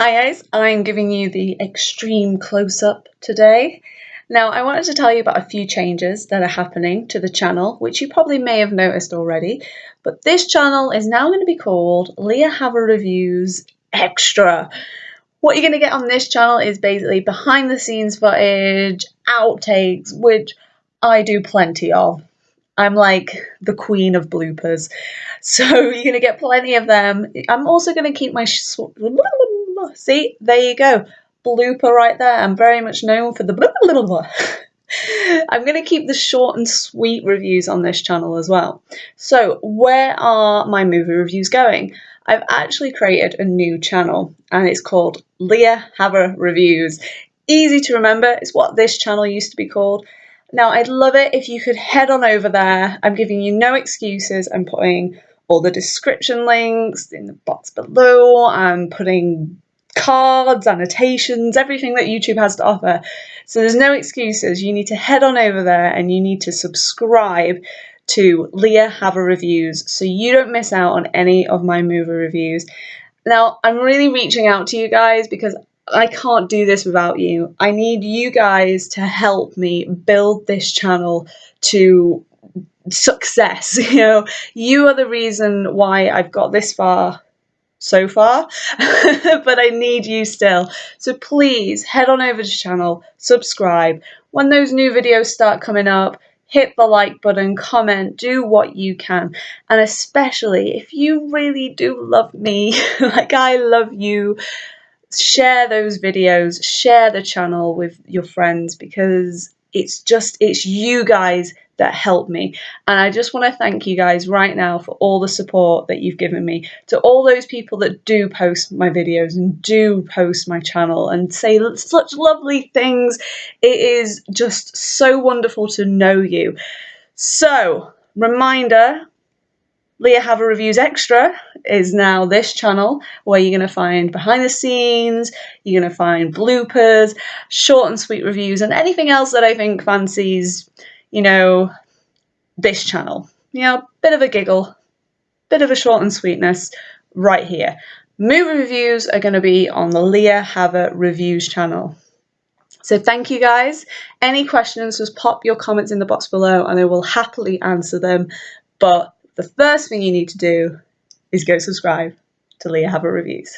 Hi guys, I'm giving you the extreme close-up today. Now I wanted to tell you about a few changes that are happening to the channel, which you probably may have noticed already, but this channel is now going to be called Leah Haver Reviews Extra. What you're going to get on this channel is basically behind the scenes footage, outtakes, which I do plenty of. I'm like the queen of bloopers. So you're going to get plenty of them. I'm also going to keep my See, there you go. Blooper right there. I'm very much known for the blah, blah, blah, I'm going to keep the short and sweet reviews on this channel as well. So where are my movie reviews going? I've actually created a new channel and it's called Leah Haver Reviews. Easy to remember, it's what this channel used to be called. Now I'd love it if you could head on over there. I'm giving you no excuses. I'm putting all the description links in the box below. I'm putting cards, annotations, everything that YouTube has to offer. So there's no excuses. You need to head on over there and you need to subscribe to Leah Haver Reviews so you don't miss out on any of my movie reviews. Now, I'm really reaching out to you guys because I can't do this without you. I need you guys to help me build this channel to success. You know, you are the reason why I've got this far so far, but I need you still. So please head on over to channel, subscribe. When those new videos start coming up, hit the like button, comment, do what you can. And especially if you really do love me, like I love you, share those videos, share the channel with your friends because it's just, it's you guys that helped me. And I just want to thank you guys right now for all the support that you've given me. To all those people that do post my videos and do post my channel and say such lovely things. It is just so wonderful to know you. So, reminder Leah Haver Reviews Extra is now this channel where you're going to find behind the scenes, you're going to find bloopers, short and sweet reviews, and anything else that I think fancies you know, this channel. You know, bit of a giggle, bit of a short and sweetness right here. Movie reviews are going to be on the Leah Haver Reviews channel. So thank you guys. Any questions, just pop your comments in the box below and I will happily answer them. But the first thing you need to do is go subscribe to Leah Haver Reviews.